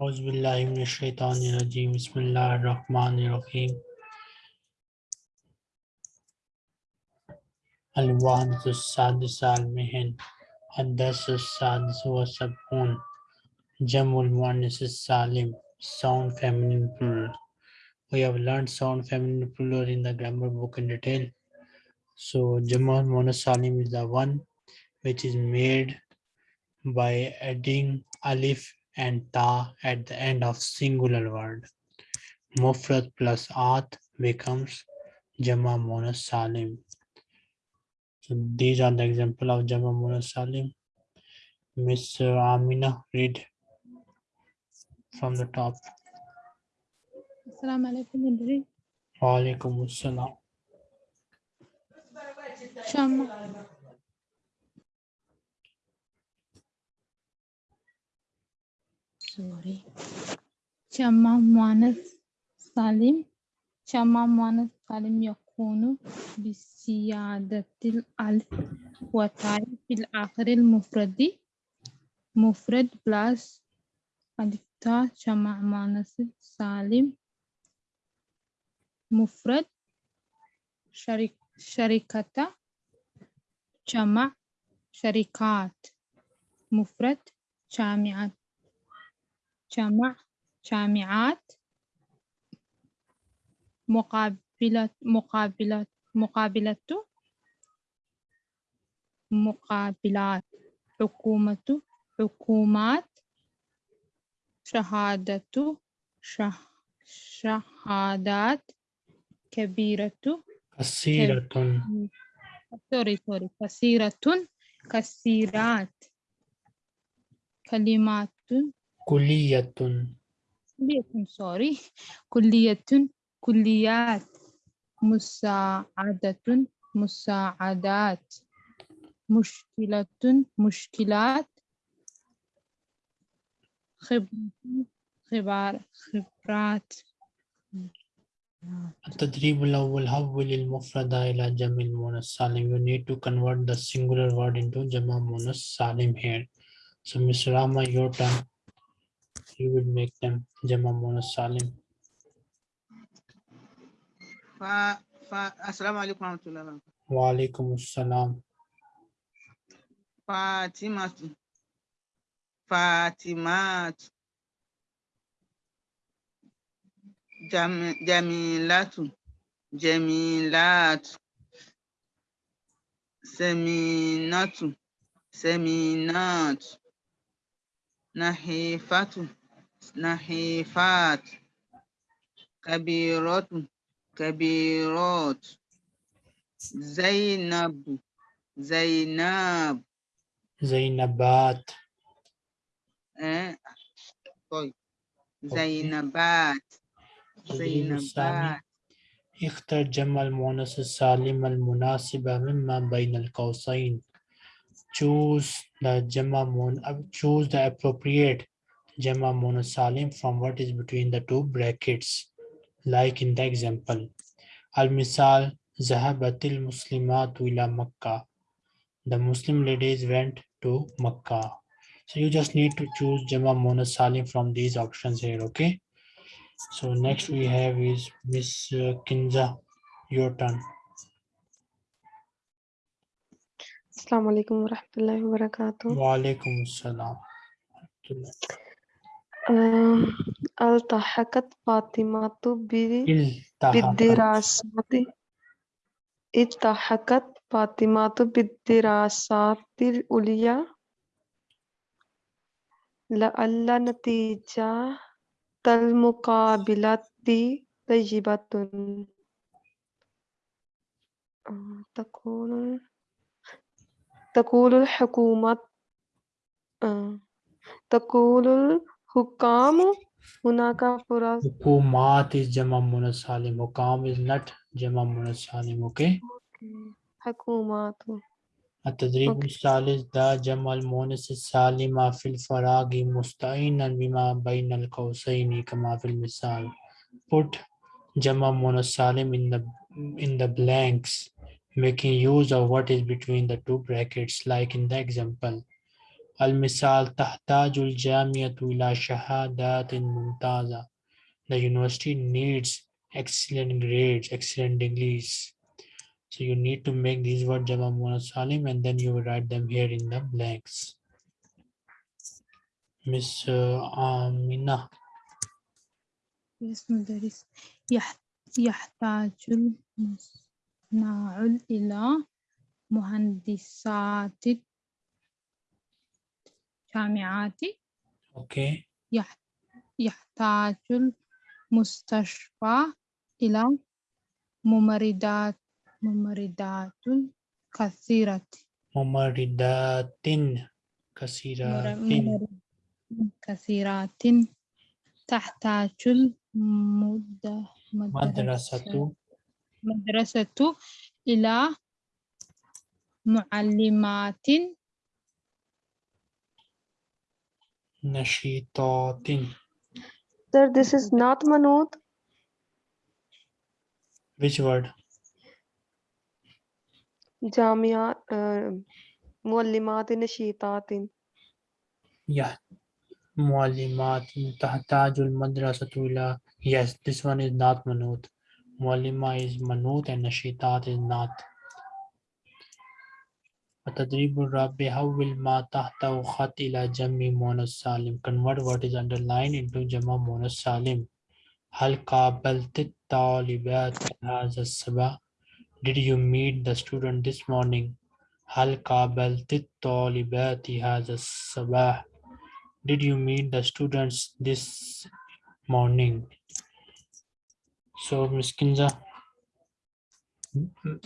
أعوذ بالله من الشيطان الرجيم بسم الله الرحمن الرحيم الوحدة السادسة المهن الدرس السادس والسبعون جمع المؤنث السالم sound feminine plural we have learned sound feminine plural in the grammar book in detail so Jamal Muannas Salim is the one which is made by adding alif and ta at the end of singular word. Mufrad plus at becomes Jama Munas Salim. So these are the example of Jama Munas Salim. Miss Amina, read from the top. Assalamu alaikum, Indri. Wa alaikum assalam. Shama. سوري شامة مؤنث سالم. شامة مؤنث سالم يكون بزيادة الألف والتاء في الآخر المفرد مفرد بلس ألف تاء مؤنث سالم. مفرد شريك شركة جمع شركات مفرد جامعات جمع جامعات مقابلة مقابلة مقابلة مقابلات حكومة حكومات شهادة شه شهادات كبيرة. كثيرة. سوري سوري. كثيرة. كثيرات. كلمات. كلية كلية سوري كلية كليات مساعدة مساعدات مشكلة مشكلات خبرة خبار خبرات التدريب الأول حول المفرد إلى جمع المؤنث سالم you need to convert the singular word into جمع مؤنث سالم here so Miss Rama your turn you will make them jama munas salim fa fa assalamu alaikum warahmatullahi wa alaikum assalam Fatima. Fatima. Jam, jamilatu jamilatu seminatu seminatu نحيفة نحيفات. كبيرة كبيرات. زينب زينب. زينبات. آه. طيب. زينبات. زينبات. اختر جمع المؤنث السالم المناسب مما بين القوسين. choose the Jama uh, choose the appropriate Jama Munasalim from what is between the two brackets, like in the example. Al-Misal, Zahabatil Muslimat ila Makkah. The Muslim ladies went to Makkah. So you just need to choose Jama Munasalim from these options here, okay? So next we have is Miss Kinza, your turn. السلام عليكم ورحمة الله وبركاته. وعليكم السلام آم، التحقت فاطمة بالدراسات. التحقت فاطمة بالدراسات العليا لعل نتيجة المقابلة طيبة. آه، تكون تقول الحكومة آه، تقول الحكام هناك فرص حكومات is جمع مؤنث سالم حكام is not جمع مؤنث سالم okay حكومات التدريب Okay. الثالث دا جمع المؤنث السالمة في الفراغ مستعينا بما بين القوسين كما في المثال put جمع مؤنث سالم in the in the blanks making use of what is between the two brackets like in the example المثال تحتاج الجامعة إلى شهادات ممتازة. The university needs excellent grades, excellent degrees. So you need to make these words Jama Muannas Salim and then you will write them here in the blanks. Miss uh, Amina. Yes, مدرس يح- يحتاج المصنع إلى مهندسات جامعات Okay. يح- يحتاج المستشفى إلى ممرضات ممرضات كثيرة. ممرضات مر- كثيرات كثيرات تحتاج المد- مدرسة مدرسة إلى معلمات نشيطات Sir, this is not manut. Which word? Jamia, uh, muallimat nashitat. Yeah. معلمات تحتاج المدرسة إلى Yes, this one is not manut. معلمة is manut and nashitat is not. التدريب الرابع حول ما تحته خط إلى جمع مؤنث سالم convert what is underlined into جمع مؤنث سالم هل قابلت الطالبات هذا الصباح Did you meet the student this morning هل قابلت الطالبات هذا الصباح Did you meet the students this morning So Ms. Kinza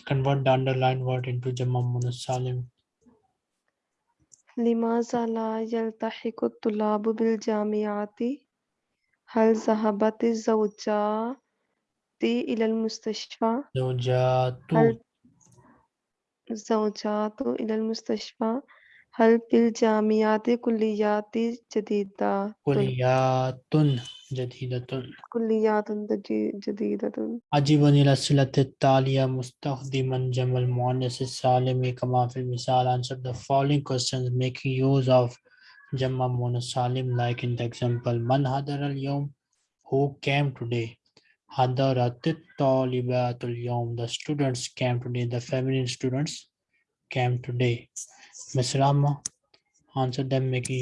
convert the underlined word into جمع مؤنث سالم لماذا لا يلتحق الطلاب بالجامعات؟ هل ذهبت الزوجات إلى المستشفى؟ زوجات هل الزوجات إلى المستشفى؟ هل في الجامعات كليات جديدة؟ كليات जदीदतुन कुल्लियातुन जदीदतुन अजीबन इला सिलत तालिया मुस्तखदिमन जमल मुअन्नस सालिम कमा फिल मिसाल answer the following questions making use of जमा मुअन्नस सालिम like in the example मन हदर अल यौम हु केम टुडे हदरत तालिबातुल यौम the students came today the feminine students came today मिसरामा answer them making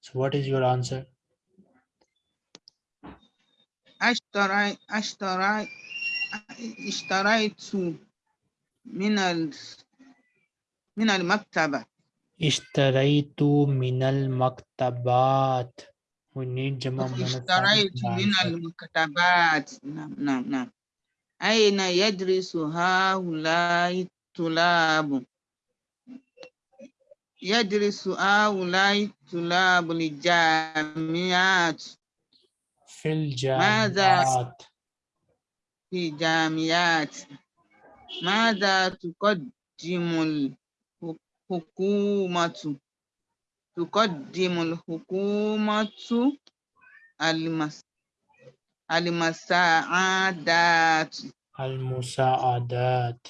So what is your answer? أشتري أشتري اشتريت من ال من المكتبة اشتريت من المكتبات. We need جمع مؤنث سالم اشتريت to من answer. المكتبات نعم نعم نعم أين يدرس هؤلاء الطلاب يدرس هؤلاء الطلاب الجامعات في؟ الجامعات. في جامعات ماذا تقدم الحكومة تقدم الحكومة المس... المساعدات المساعدات.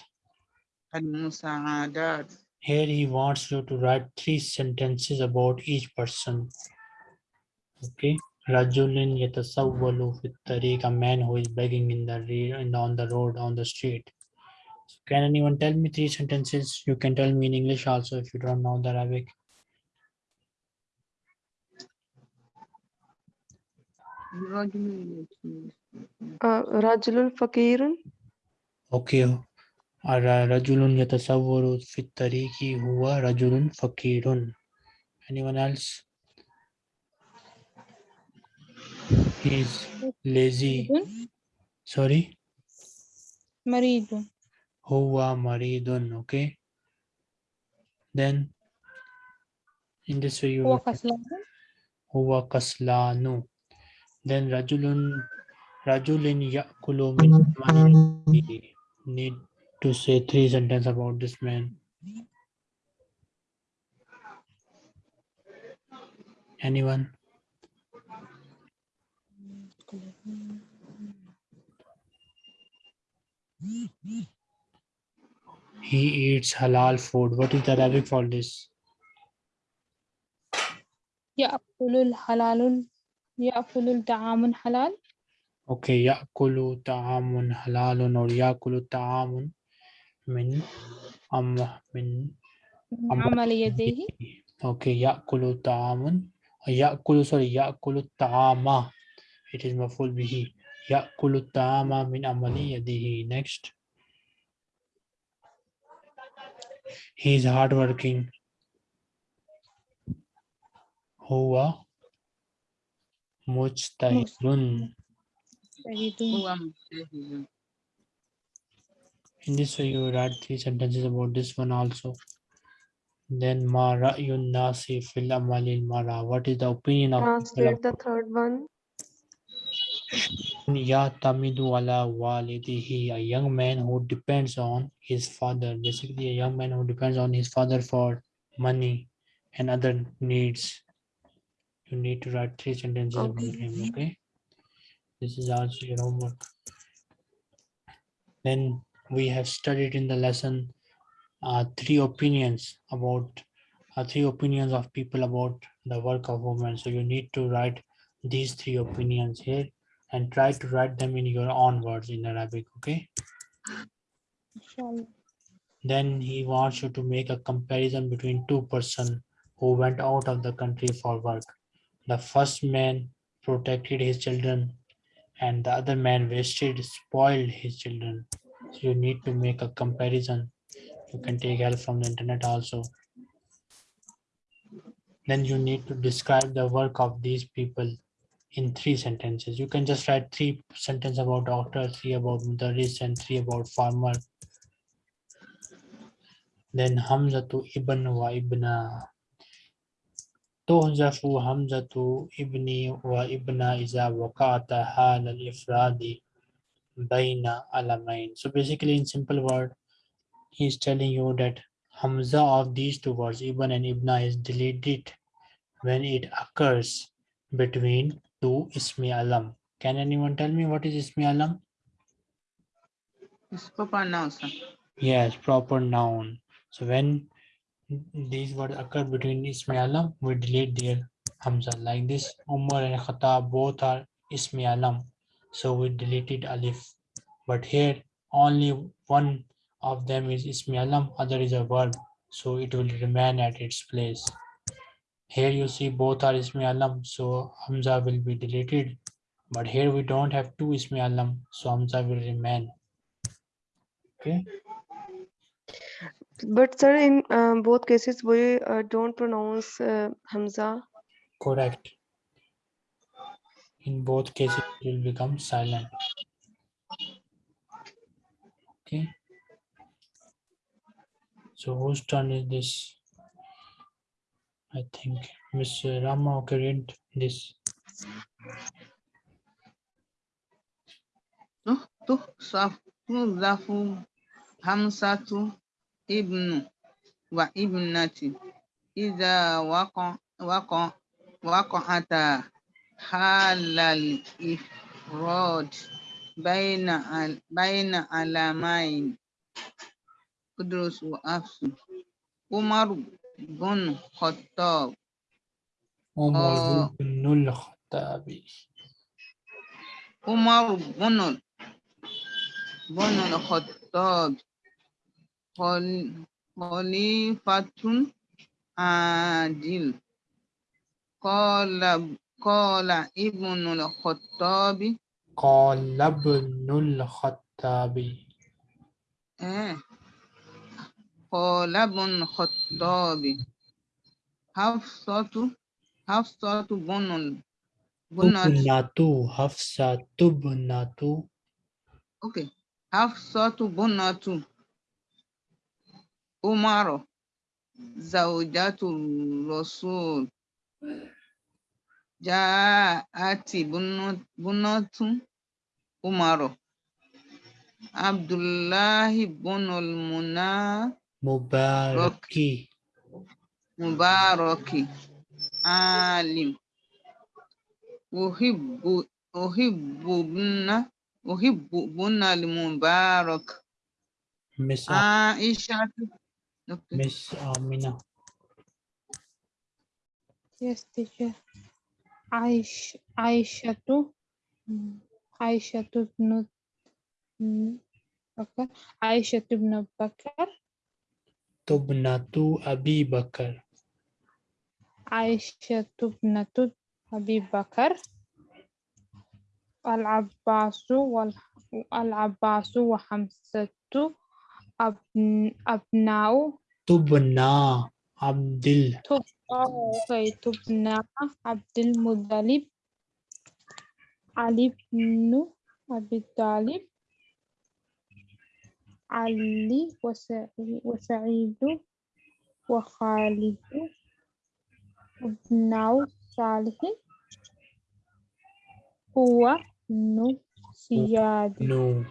المساعدات Here he wants you to write three sentences about each person. Okay. Rajulin yatasawwalu fit tariq, a man who is begging in the rear and on the road, on the street. So can anyone tell me three sentences? You can tell me in English also if you don't know the Arabic. Rajulul uh, Fakirun. Okay, الر- رجل يتسول في الطريق هو رجل فقير. Anyone else? He's lazy. مريض Sorry. مريض هو مريض. Okay. Then in this way you هو will كسلان huwa kaslanu. Then rajulun rajulin ya'kulu min amali. Need to say three sentences about this man. Anyone? He eats halal food. What is the Arabic for this? Ya'kulul halalun. Ya'kulul ta'amun halal. Okay, ya'kulu ta'amun halalun or ya'kulu ta'amun min am min من أم- عمل يديه Okay, ya'kulu ta'amun. uh, Ya'kulu, sorry, ya'kulu ta'ama. It is maful bihi. Ya'kulu ta'ama min amali yadihi. Next. He is hardworking. Huwa mujtahidun. شهيد هو مجتهد In this way, you write three sentences about this one also. Then ma ra'yun nasi fil amalil mara. What is the opinion of Translate the third one. Ya tamidu ala walidihi, a young man who depends on his father. Basically, a young man who depends on his father for money and other needs. You need to write three sentences about him, okay? This is also your homework. Then we have studied in the lesson uh, three opinions about uh, three opinions of people about the work of women. So you need to write these three opinions here and try to write them in your own words in Arabic, okay? Then he wants you to make a comparison between two person who went out of the country for work. The first man protected his children and the other man wasted, spoiled his children. You need to make a comparison. You can take help from the internet also. Then you need to describe the work of these people in three sentences. You can just write three sentences about doctor, three about mudaris, and three about farmer. Then Hamzatu ibn wa ibna. Tuhzafu Hamzatu ibni wa ibna iza waqata hal al-ifradi baina alamain. So basically in simple word, he's telling you that Hamza of these two words, Ibn and Ibna is deleted when it occurs between two Ismi Alam. Can anyone tell me what is Ismi Alam? It's proper noun, sir. Yes, proper noun. So when these words occur between Ismi Alam, we delete their Hamza. Like this, Umar and Khattab both are Ismi Alam. So we deleted Alif. But here only one of them is Ismi Alam, other is a verb. So it will remain at its place. Here you see both are Ismi Alam, so Hamza will be deleted. But here we don't have two Ismi Alam, so Hamza will remain. Okay. But sir, in uh, both cases, we uh, don't pronounce uh, Hamza. Correct in both cases it will become silent. Okay. So whose turn is this? I think miss rama okay read this. Tuhzafu hamsatu ibnu wa ibnati. Idha waqa waqa ata. حال الإفراد بين ال- بين علامين. قدرس وأفس. عمر بن خطاب آه. ibn al-Khattabi. عمر بن بن الخطاب. خل- خليفة عادل. قال قال ابن الخطاب قال ابن الخطابي. آه. قال ابن الخطاب حفصة حفصة بن Tubnatu, Hafsa Tubnatu, Okay. Hafsatu bunatu Umar زوجة الرسول جاءت بنو- بنت عمر عبد الله بن المنى Mubaraki. مبارك عالم أحب أحب ابن أحب ابن المبارك Miss عائشة Okay. Miss Amina. Yes, teacher. Aish, Aishatu, mm, Aishatu ibn, mm, okay. Aishatu ibn Bakr, Tubnatu Abi Bakr. Aishatu ibn Abi Bakr, Al-Abbasu wal Al-Abbasu wa Hamsatu abn, Abna'u Tubna Abdil. Tub, oh, okay, Tubna Abdul Muttalib Ali ibn Abi Talib Ali wa Sa'i- wa Sa'idu wa Khalidu ibn Salih huwa ibn Siyad No.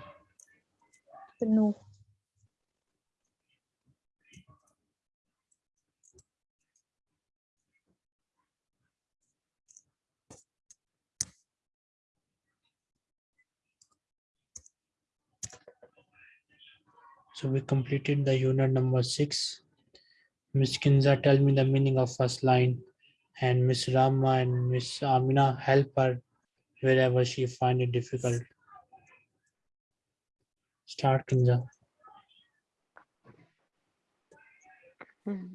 ibn So we completed the unit number six. Miss Kinza, tell me the meaning of first line. And Miss Rama and Miss Amina help her wherever she find it difficult. Start Kinza. Hmm.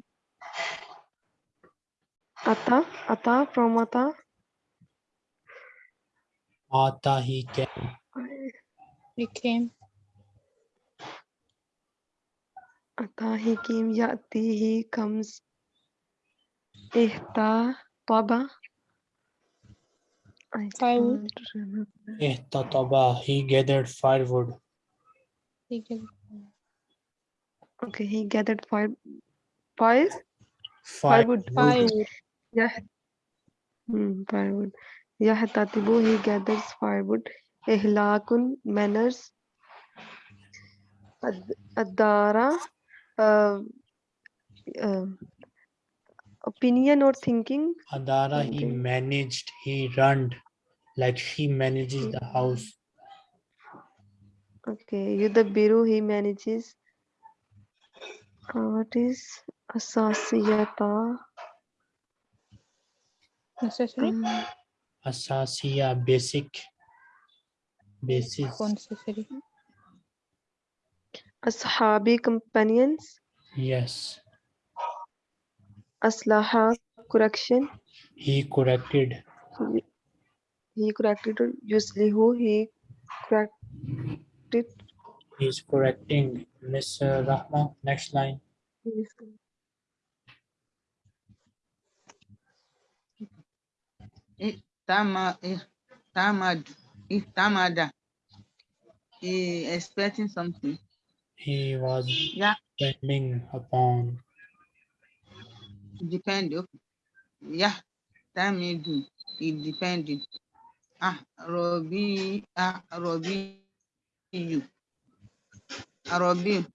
Ata, Ata from Ata. Ata he came. he came. Yati he comes. Ihta Taba. I Firewood. remember. Ihtataba, he gathered firewood. became Okay, he gathered fire. Fire? Firewood. firewood Yeah. Hmm, firewood. Yahtatibu, he gathers firewood. Ihlakun, manners. Ad- Adara, uh, uh, opinion or thinking. Adara, he managed, he runned, like she manages the house. Okay, Yudabiru, he manages. Uh, what is Asasiyata? necessary Um, Asasiya, basic. Basis. necessary Ashabi, companions. Yes. Aslaha, correction. He corrected. He- He corrected. or Yuslihu, he corrected. He's correcting. Miss uh, Rahma, next line. Yes. Tama, Tamad, Tamada. He expecting something. He was Yeah, depending upon. depend. Okay. Yeah, Tamidu. He depending. Ah, Robi, ah, Robi, you. Ah, Robi,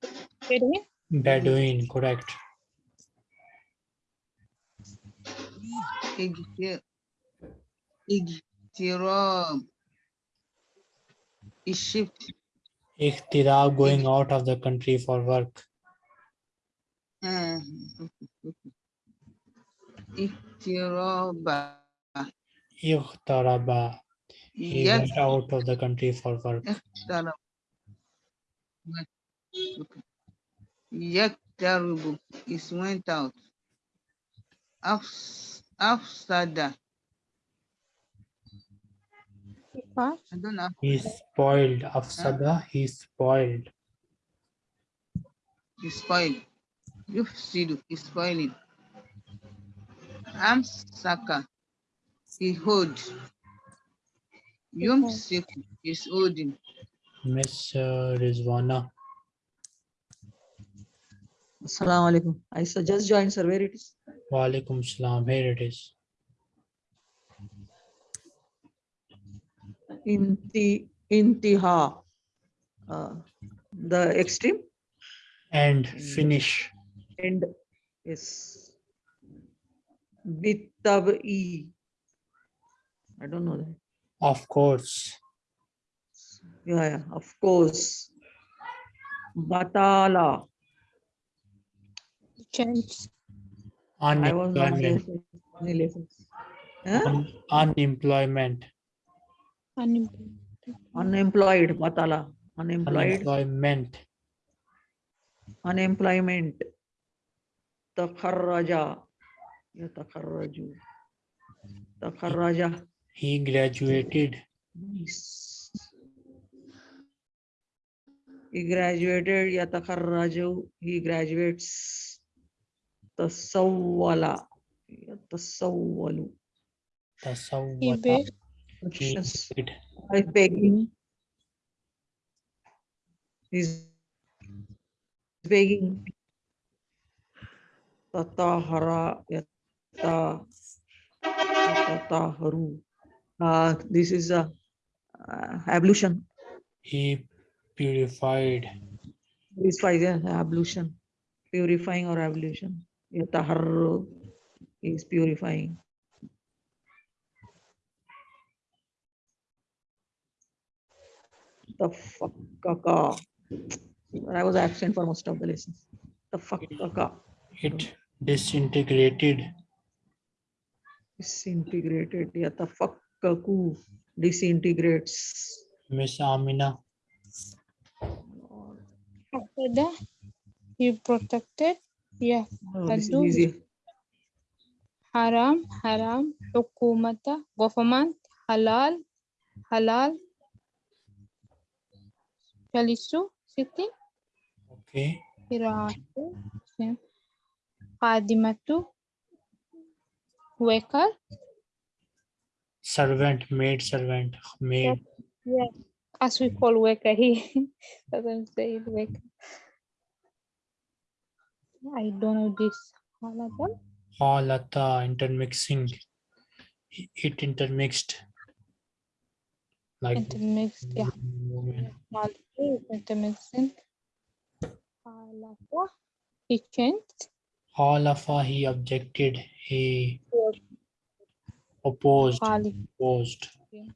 Bedouin, Bedouin, correct. Igti- Igtirab. He shift. Ikhtira going out of the country for work. Uh, okay, okay. Iktiraba. Ikhtaraba. He Yes, went out of the country for work. Yaktaribu is went out. Afs- Afsada. Part, I don't know. He spoiled. Afsada, he spoiled. He spoiled. Yufsidu is spoiling. Amsaka. He hold. Yumsiku is holding. Miss uh, Rizwana. Assalamu alaikum. I su- just joined, sir. Where it is? Wa alaikum salam. Here it is. Inti, intiha. Uh, the extreme And Mm. finish. end is bitabi. I don't know that. Of course. Yeah, yeah, of course. Batala. Change. I was not Unemployment. for any lessons. Huh? Un- Unemployment. Unemployed. Unemployed, batala. Unemployed, Unemployment. unemployment. Takharraja. Yatakharraju. Takharraja. He graduated. Nice. He graduated, yatakharraju. He graduates. Tasawwala. Yatasawwalu. He Tasawwata. begs. He Actions. did. by begging. He's begging. Tatahara yata tataharu. Uh, this is a uh, ablution. He purified. This is yeah, ablution, purifying or ablution. Yataharu is purifying. Tafakkaka. I was absent for most of the lessons. The fuck Tafakkaka. It disintegrated. Disintegrated. Yeah, the fuck Yatafakkaku. Disintegrates. Miss Amina. After he protected. Yeah. Oh, this is easy. Haram. Haram. Hukumata. Government. Halal. Halal. Jalisu. Sitting. Okay. Same. Qadimatu. Waker. Servant, maid servant, maid. Yeah. As we call Waker, he doesn't say it Waker. I don't know this. Halal. Halata, intermixing. It intermixed. Like Intermixed. Yeah. woman. Malay intermixing. Halal. He changed. Halafa, he objected. He opposed. Khalid. Opposed. Okay.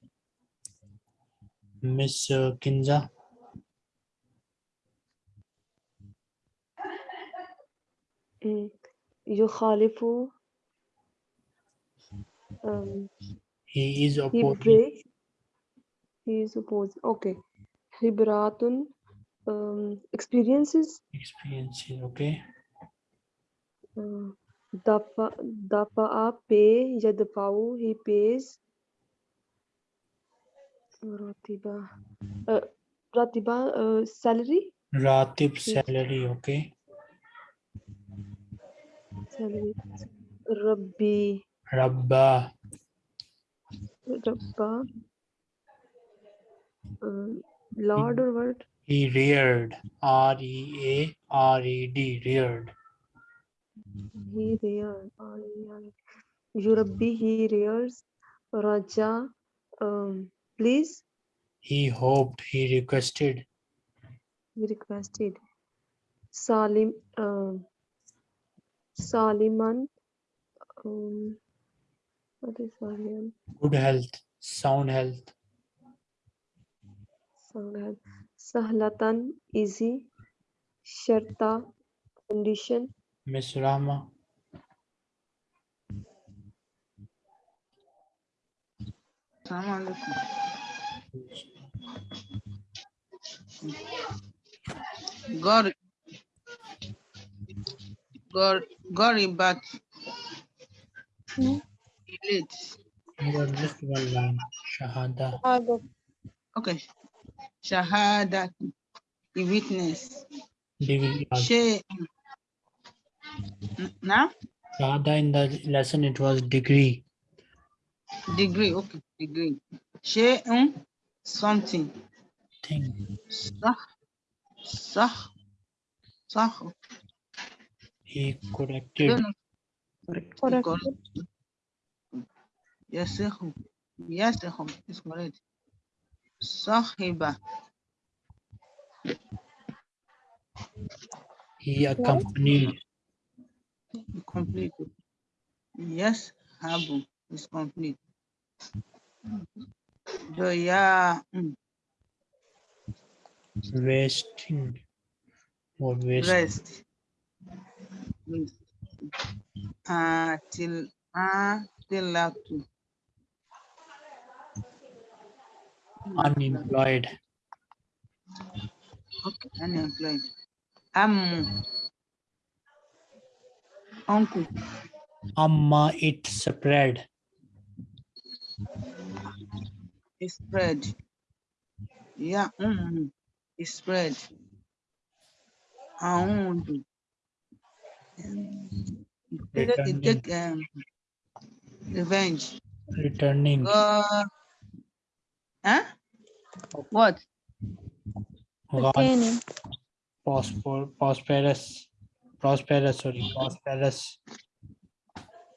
Miss uh, Kinza. Mm. يخالف um, He is he opposing. breaks he is supposed okay hibratun um, experiences experiences okay uh, dafa dafa pay yadfau he pays ratiba uh, ratiba uh, salary ratib salary okay salary rabbi rabba rabba lord or what? He reared. R E A R E D. Reared. He reared. R E A R E D. Yurabbi, he rears. Raja, um, please. He hoped. He requested. He requested. Salim, uh, Saliman. Um, what is Saliman? Good health, sound health. Sahlatan Sahlatan easy Sharta condition Miss Rama. Assalamu alaikum. God, God, Goribat. Hmm. Late. You got just one line. Shahada. Shahada. Okay. Shahada. The witness. Degree. She. Now? Shahada in the lesson it was degree. Degree. Okay. Degree. She. Um, something. Thing. Sah. Sah. Sah. He corrected. No, no, Correct. Correct. correct. Sahiba. He accompanied. Complete. Yes, Habu is complete. Doya. Hmm. Resting. Or rest. Rest. till atilatu. Unemployed. okay unemployed. Am uncle Amma it spread. is spread. Yeah, um, is spread. Take, Returning. take um, revenge. Returning. Go. Huh? What? Gone. Retaining. Prosper, prosperous. Prosperous, sorry. Prosperous.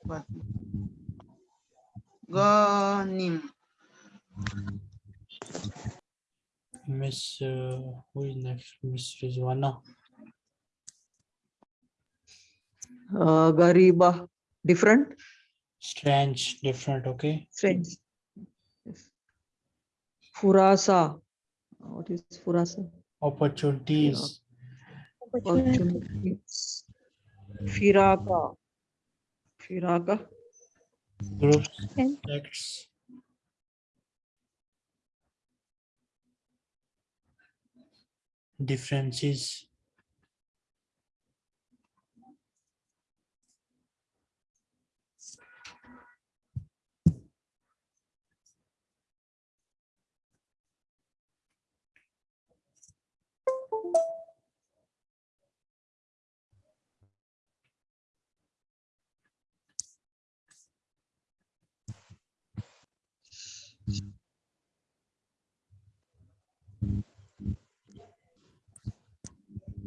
What? Gonim. Miss, uh, who is next? Miss Rizwana. Uh, Gariba, different, Strange, different, okay? strange. Furasa. What is Furasa? Opportunities. Opportunities. Firaka. Firaka. Groups, And- sects. Differences.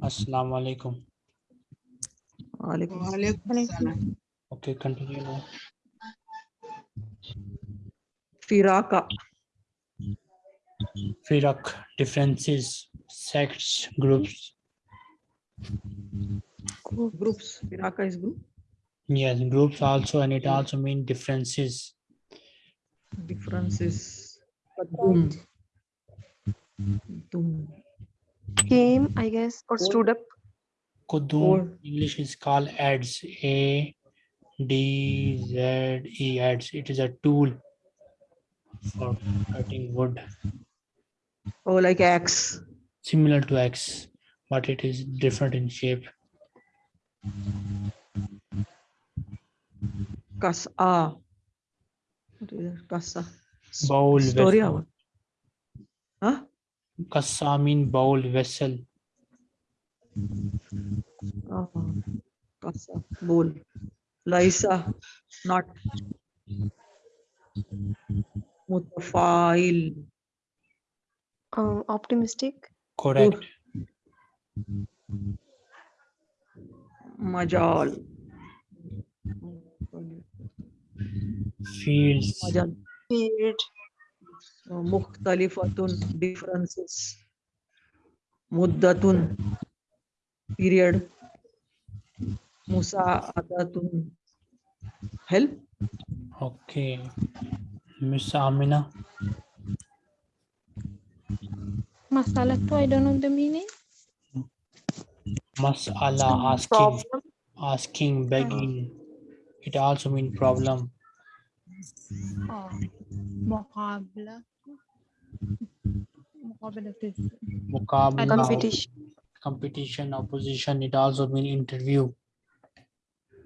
Assalamu alaikum. Alaikum. Walaikum. Okay, continue now. Firaka. Firak, differences, sects, groups. Groups. Firaka is group. Yes, groups also, and it also means differences. Differences. Kadum. Dum. Came, I guess, or stood up. Kudum, Or- English is called ads. A D Z E ads. It is a tool for cutting wood, Oh, like axe. similar to axe, but it is different in shape. Kasa. Ah. What is that? Kasa. S- Bowl Story hour. Huh? Kasa mean bowl vessel. Ah, Kasa. Bowl. Laisa. Not. Mutafail. Uh, optimistic. Correct. Majal. Fields. Majal. Period. Mukhtalifatun, differences. Muddatun, period. Musa'adatun, help. Okay. Miss Amina. Masala too, I don't know the meaning. Masala, asking, problem. asking, begging. It also means problem. Oh, problem. Mukabla, competition. competition, opposition. It also mean interview.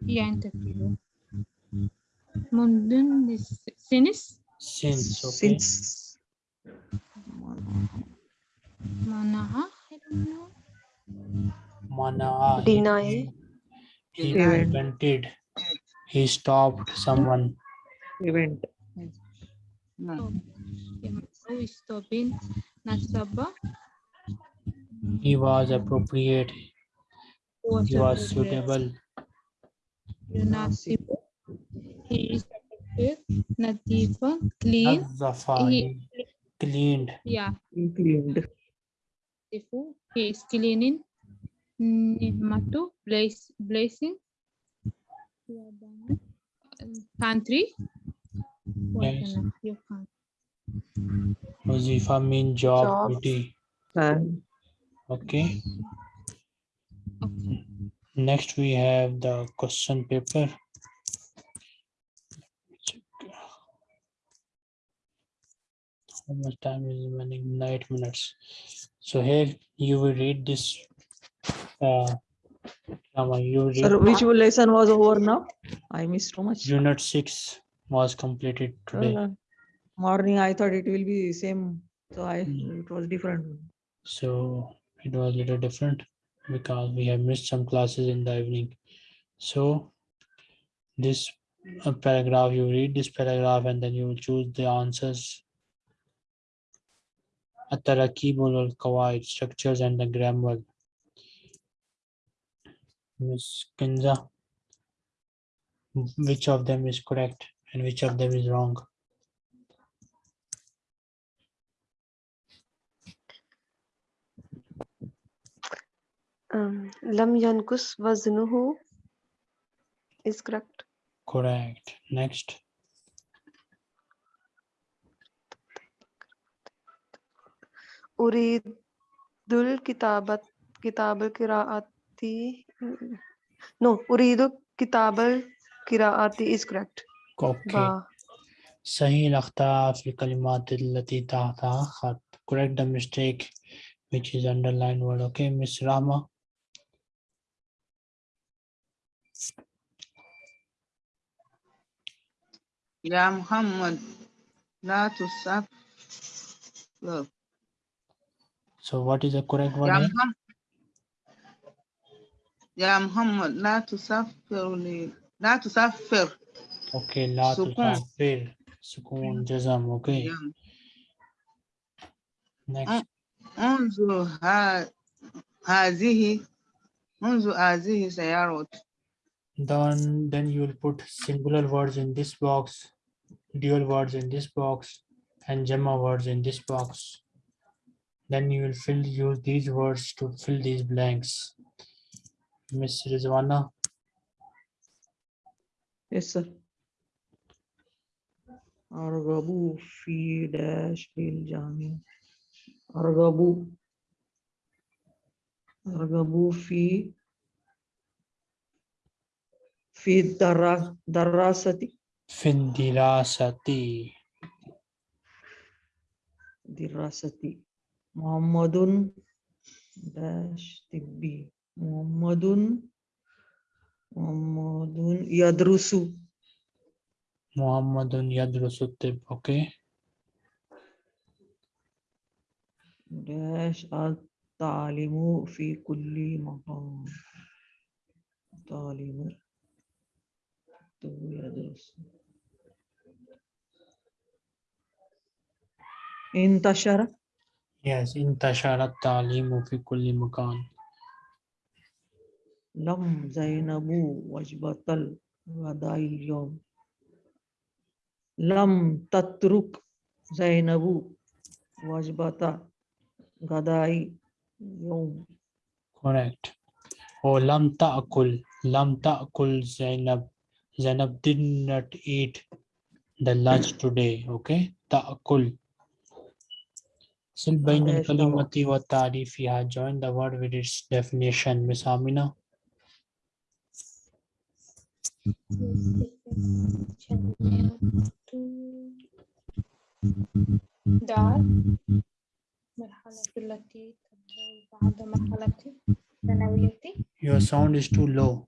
Yeah, interview. Mundun is since. Since. Okay. Since. Manaha. I don't know. Manaha. Deny. He prevented. He stopped someone. Event. No. Oh. He was appropriate. Was he was suitable. Yunasibu. He is. Nadifa. Clean. Nazafa. He cleaned. Yeah. He cleaned. He is cleaning. Nihmatu. Blessing. Country. Yes. Your country. Wazifa mean job, Job. duty. And Okay. okay Next we have the question paper. How much time is remaining? Nine minutes. So here you will read this. Uh, Rama, you read sir, which lesson was over now? I missed so much. unit six was completed today morning i thought it will be the same so i mm. it was different so it was a little different because we have missed some classes in the evening so this uh, paragraph you read this paragraph and then you will choose the answers Atarakibul al Kawaid structures and the grammar. Miss Kinza, which of them is correct and which of them is wrong? Lam yankus vaznuhu is correct. Correct. Next. Uridul kitabat kitabul kiraati. No, uridul kitabul kiraati is correct. Okay. Ba. सही रखता फिर कलिमात लती ताता correct the mistake which is underlined word okay miss rama يا محمد لا تصف So what is the correct one يا here? محمد يا محمد لا تسفر لي لا تسفر Okay, لا سكون. تسافر. سكون جزم. Okay. يا- Next. انظر ها- هذه انظر هذه سيارة then then you will put singular words in this box dual words in this box and gemma words in this box. Then you will fill use these words to fill these blanks. Miss rizwana. Yes sir. Argabu fi dash lil jami. Argabu. Argabu fi في الدرا- دراسة؟ في الدراسة. دراسة. محمد داش طبي محمد محمد يدرس. محمد يدرس الطب. okay داش التعليم في كل مكان تعليم يدرس انتشر yes انتشر التعليم في كل مكان لم زينب وجبة الغداء اليوم لم تترك زينب وجبة غداء اليوم correct. Or لم تأكل لم تأكل زينب Zainab did not eat the lunch today okay تأكل صل بين معلش طبعا. الكلمة وتعريفها join the word with its definition Miss Amina دار مرحلة التي تبدأ بعد مرحلة الثانوية your sound is too low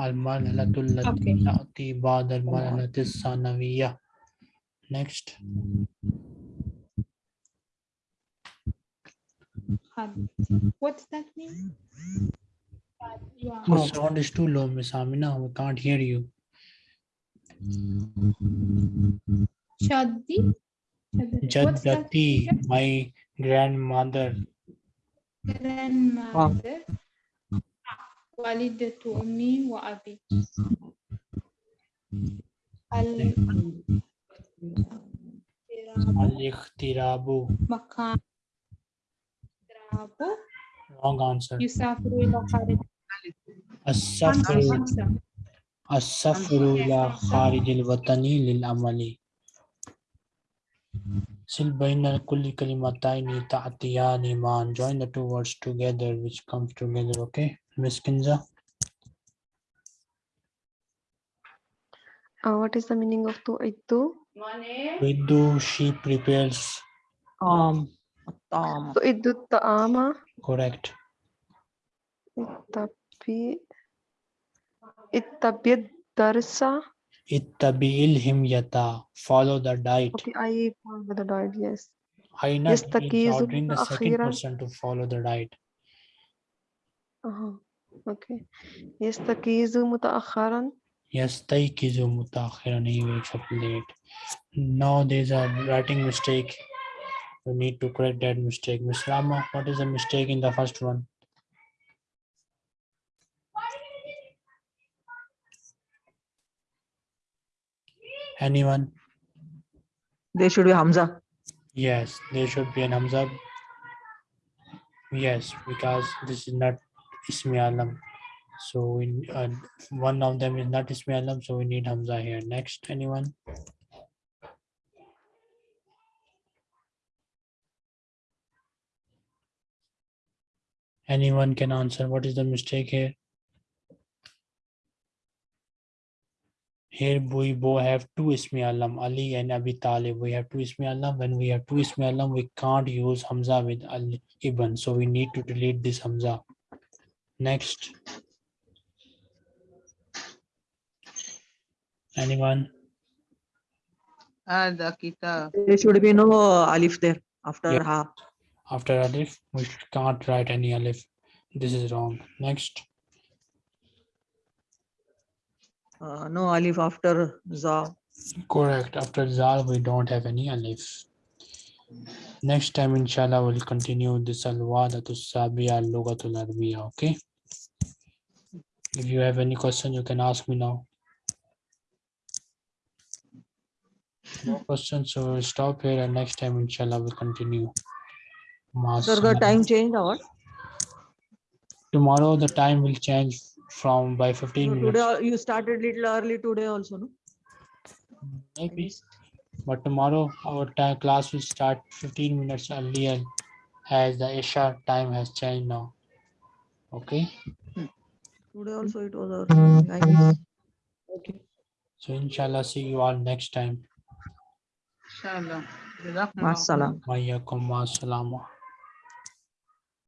المرحلة التي Okay. تأتي بعد المرحلة الثانوية next had- What's that mean? Had- yeah. your sound is too low Miss Amina we can't hear you Shadi? Shadi- what's that Jaddati mean? my grandmother Grandmother والدة أمي وأبي الاضطراب Al-ikhtirabu. مكان اضطراب Wrong answer. يسافر إلى خارج السفر خمسة السفر إلى خارج الوطن للعمل سل بين كل كلمتين تعطيان معا join the two words together which comes together okay Miss Kinza Uh, what is the meaning of to tu'iddu? Vidu she prepares Um, Tom. Tu'iddu ta'ama. correct Ittabi. Ittabi darsa. ittabi ilhimyata follow the diet Okay, I follow the diet, yes. Aina is Yastakizu ordering the second akhiran. person to follow the diet Uh-huh. Okay. Yastakizu mutaakharan. yastaykizu mutakhiran he wakes up late. Now there's a writing mistake. We need to correct that mistake. Miss rama what is the mistake in the first one? Anyone? There should be Hamza. yes there should be an hamza. Yes because this is not ismi alam so we uh, one of them is not ismi alam so we need hamza here next anyone Anyone can answer. What is the mistake here? Here we both have two Ismi Alam, Ali and Abi Talib. We have two Ismi Alam. When we have two Ismi Alam, we can't use Hamza with Ali Ibn. So we need to delete this Hamza. Next. Anyone? Ah, and There should be no alif there after yeah. ha. After alif, we can't write any alif. This is wrong. Next. Uh, no alif after za. Correct. After za, we don't have any alif. Next time, inshallah, we'll continue this al-wadatu sabia al-lugatul arbiya. Okay. If you have any question, you can ask me now. No questions, so we'll stop here and next time, inshallah, we'll continue. Sir, the time changed or? Tomorrow, the time will change from by So 15 today minutes. al- you started little early today also, no? Maybe. But tomorrow our time class will start 15 minutes earlier as the Isha time has changed now. Okay, Today also it was our Okay. So inshallah, see you all next time. Inshallah. Wa salam.